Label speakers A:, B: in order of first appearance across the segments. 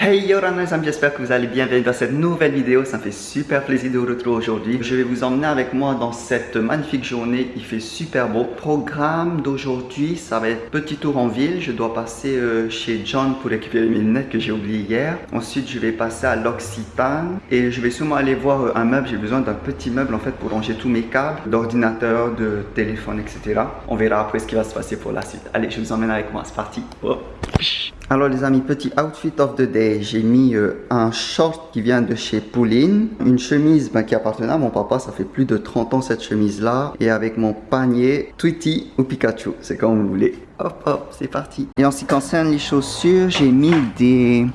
A: Hey yo amis, j'espère que vous allez bien, bienvenue dans cette nouvelle vidéo, ça me fait super plaisir de vous retrouver aujourd'hui. Je vais vous emmener avec moi dans cette magnifique journée, il fait super beau. Programme d'aujourd'hui, ça va être petit tour en ville, je dois passer euh, chez John pour récupérer mes lunettes que j'ai oubliées hier. Ensuite, je vais passer à l'Occitane et je vais sûrement aller voir euh, un meuble, j'ai besoin d'un petit meuble en fait pour ranger tous mes câbles, d'ordinateur, de téléphone, etc. On verra après ce qui va se passer pour la suite. Allez, je vous emmène avec moi, c'est parti. Alors les amis, petit outfit of the day. J'ai mis euh, un short qui vient de chez Pouline, une chemise ben, qui appartenait à mon papa, ça fait plus de 30 ans cette chemise là, et avec mon panier Tweety ou Pikachu, c'est comme vous voulez. Hop hop, c'est parti. Et en ce qui concerne les chaussures, j'ai mis des...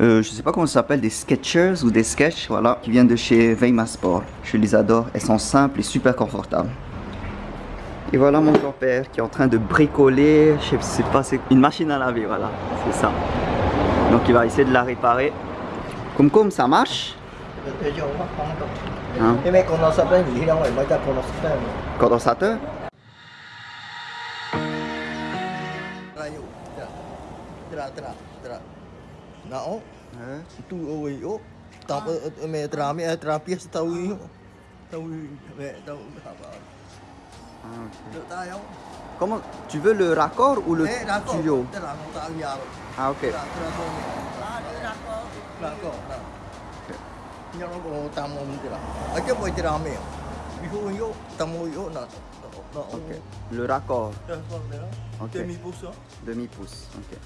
A: Euh, je sais pas comment ça s'appelle, des Sketchers ou des Sketch, voilà, qui viennent de chez Veima Sport. Je les adore, elles sont simples et super confortables. Et voilà mon grand-père qui est en train de bricoler, je sais pas, c'est une machine à laver, voilà, c'est ça. Donc il va essayer de la réparer. Comme comme ça marche. Hein? Condensateur?
B: Não.
A: Comment Tu veux le raccord ou le tuyau Ah ok. Le raccord. Demi-pouce. Demi-pouce. Ok.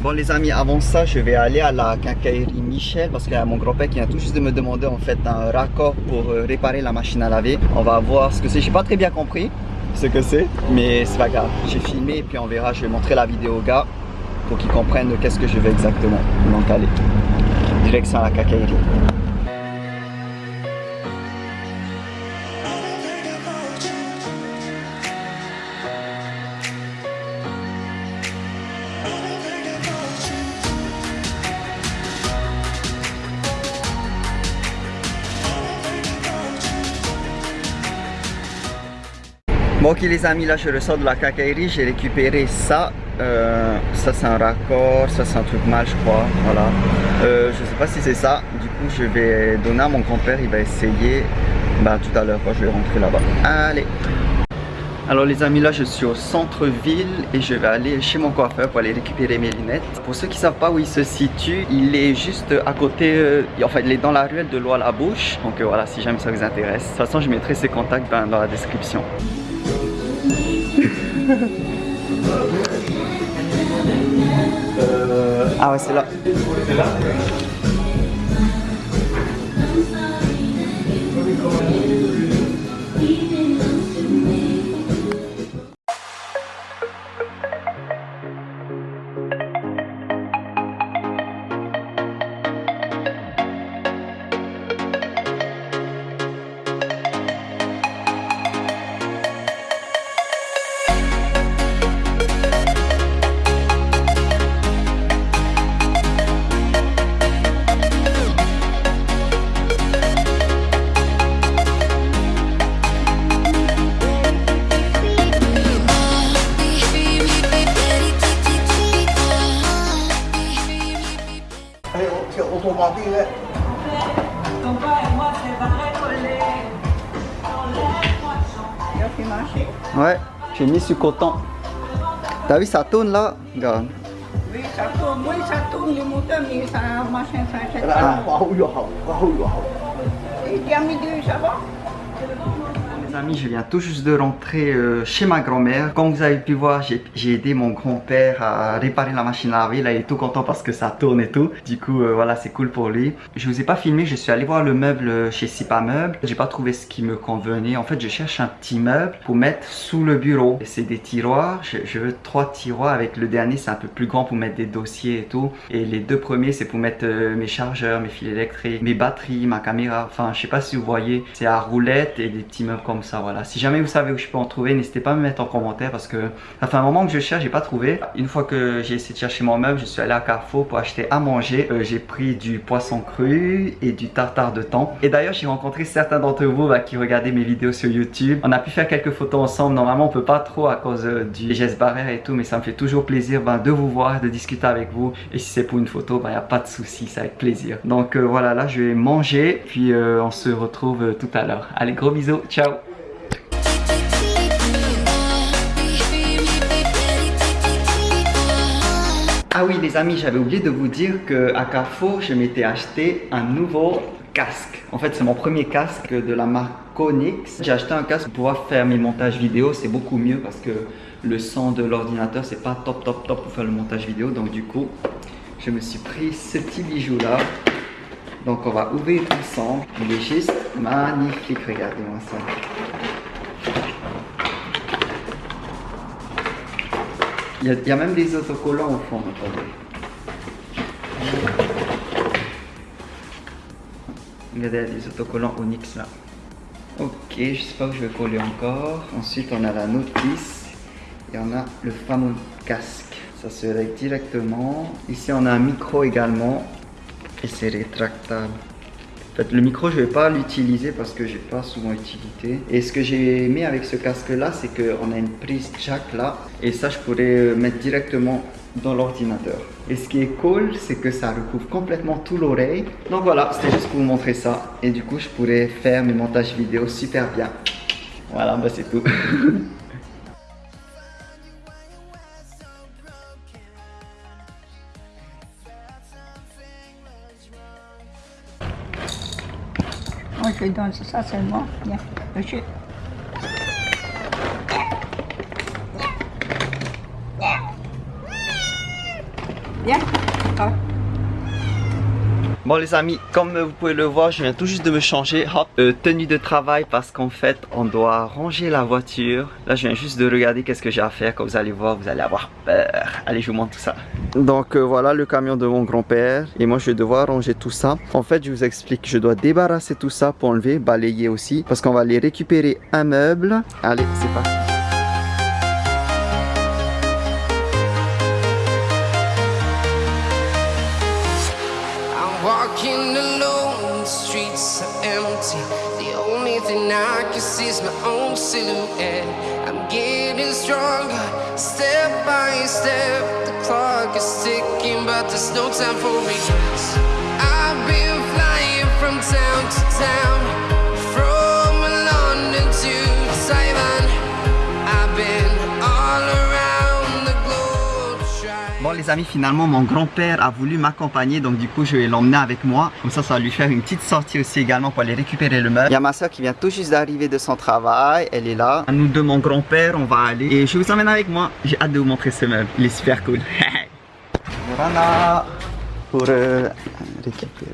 A: Bon les amis, avant ça, je vais aller à la quincaillerie Michel parce qu'il y a mon grand-père qui vient tout juste de me demander en fait un raccord pour euh, réparer la machine à laver. On va voir ce que c'est. J'ai pas très bien compris ce que c'est, mais c'est pas grave. J'ai filmé et puis on verra. Je vais montrer la vidéo au gars pour qu'ils comprennent qu'est-ce que je veux exactement. Donc allez, direction à la quincaillerie. Bon ok les amis, là je ressors de la cacaillerie, j'ai récupéré ça. Euh, ça c'est un raccord, ça c'est un truc mal je crois, voilà. Euh, je sais pas si c'est ça, du coup je vais donner à mon grand-père, il va essayer bah, tout à l'heure quand je vais rentrer là-bas. Allez alors les amis, là je suis au centre-ville et je vais aller chez mon coiffeur pour aller récupérer mes lunettes. Pour ceux qui savent pas où il se situe, il est juste à côté, euh, enfin il est dans la ruelle de Loi la Bouche. Donc voilà, si jamais ça vous intéresse. De toute façon, je mettrai ses contacts dans la description. Ah ouais, c'est là. Ouais, j'ai mis sur coton. T'as vu, ça tourne là? Regarde.
C: Oui, ça tourne, oui, ça tourne, mais ça machin, ça achète
B: pas.
C: Et tu as mis deux, ça va?
A: Amis, je viens tout juste de rentrer euh, chez ma grand-mère. Comme vous avez pu voir, j'ai aidé mon grand-père à réparer la machine à laver. Là, il est tout content parce que ça tourne et tout. Du coup, euh, voilà, c'est cool pour lui. Je vous ai pas filmé, je suis allé voir le meuble euh, chez Sipa Meuble. J'ai pas trouvé ce qui me convenait. En fait, je cherche un petit meuble pour mettre sous le bureau. C'est des tiroirs. Je, veux trois tiroirs avec le dernier, c'est un peu plus grand pour mettre des dossiers et tout. Et les deux premiers, c'est pour mettre mes chargeurs, mes fils électriques, mes batteries, ma caméra. Enfin, je sais pas si vous voyez, c'est à roulette et des petits meubles comme comme Si jamais vous savez où je peux en trouver, n'hésitez pas à me mettre en commentaire parce que ça fait un moment que je cherche, j'ai pas trouvé. Une fois que j'ai essayé de chercher mon meuble, je suis allé à Carrefour pour acheter à manger. Euh, j'ai pris du poisson cru et du tartare de thon. Et d'ailleurs, j'ai rencontré certains d'entre vous bah, qui regardaient mes vidéos sur YouTube. On a pu faire quelques photos ensemble. Normalement, on peut pas trop à cause euh, du geste barrière et tout, mais ça me fait toujours plaisir bah, de vous voir, de discuter avec vous. Et si c'est pour une photo, il bah, n'y a pas de souci, c'est avec plaisir. Donc euh, voilà, là, je vais manger, puis on se retrouve tout à l'heure. Allez, gros bisous, ciao Ah oui les amis, j'avais oublié de vous dire que à Carrefour, je m'étais acheté un nouveau casque. En fait, c'est mon premier casque de la marque Konix. J'ai acheté un casque pour pouvoir faire mes montages vidéo. C'est beaucoup mieux parce que le son de l'ordinateur, c'est pas top top top pour faire le montage vidéo. Donc du coup, je me suis pris ce petit bijou là. Donc on va ouvrir ensemble. Il est juste magnifique, regardez-moi ça. Il y, a, même des autocollants au fond, attendez. Regardez, il y a des autocollants Onyx là. Ok, je sais pas où je vais coller encore. Ensuite, on a la notice et on a le fameux casque. Ça se règle directement. Ici, on a un micro également et c'est rétractable. Le micro, je vais pas l'utiliser parce que j'ai pas souvent utilité. Et ce que j'ai aimé avec ce casque-là, c'est qu'on a une prise jack là. Et ça, je pourrais mettre directement dans l'ordinateur. Et ce qui est cool, c'est que ça recouvre complètement tout l'oreille. Donc voilà, c'était juste pour vous montrer ça. Et du coup, je pourrais faire mes montages vidéo super bien. Voilà, bah c'est tout.
C: Lui donne ça seulement. Viens, je... Viens. Ah.
A: Bon les amis, comme vous pouvez le voir, je viens tout juste de me changer, hop, euh, tenue de travail parce qu'en fait on doit ranger la voiture. Là je viens juste de regarder qu'est-ce que j'ai à faire, comme vous allez voir, vous allez avoir peur. Allez je vous montre tout ça. Donc euh, voilà le camion de mon grand-père et moi je vais devoir ranger tout ça. En fait je vous explique, je dois débarrasser tout ça pour enlever, balayer aussi parce qu'on va aller récupérer un meuble. Allez c'est parti. I can see my own silhouette. I'm getting stronger, step by step. The clock is ticking, but there's no time for me. I've been flying from town to town. les amis, finalement, mon grand-père a voulu m'accompagner, donc du coup, je vais l'emmener avec moi. Comme ça, ça va lui faire une petite sortie aussi également pour aller récupérer le meuble. Il y a ma soeur qui vient tout juste d'arriver de son travail, elle est là. À Nous deux, mon grand-père, on va aller. Et je vous emmène avec moi. J'ai hâte de vous montrer ce meuble, il est super cool. pour euh, récupérer.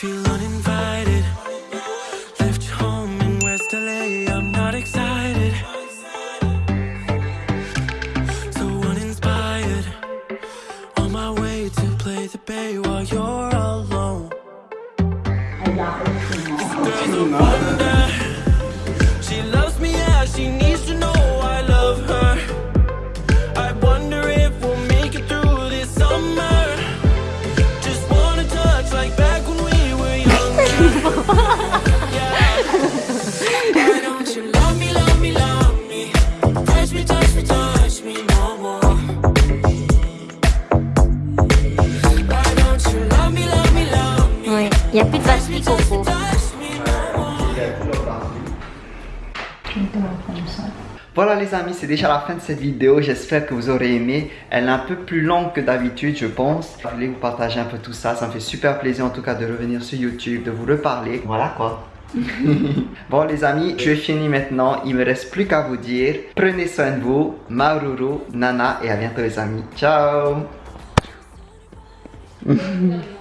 D: Feel uninvited.
E: Il n'y a plus de batterie, Coco.
D: Touch me no more.
A: Voilà les amis, c'est déjà la fin de cette vidéo. J'espère que vous aurez aimé. Elle est un peu plus longue que d'habitude, je pense. Je voulais vous partager un peu tout ça. Ça me fait super plaisir en tout cas de revenir sur YouTube, de vous reparler. Voilà quoi. bon les amis, je finis maintenant. Il me reste plus qu'à vous dire. Prenez soin de vous. Maururu, Nana et à bientôt les amis. Ciao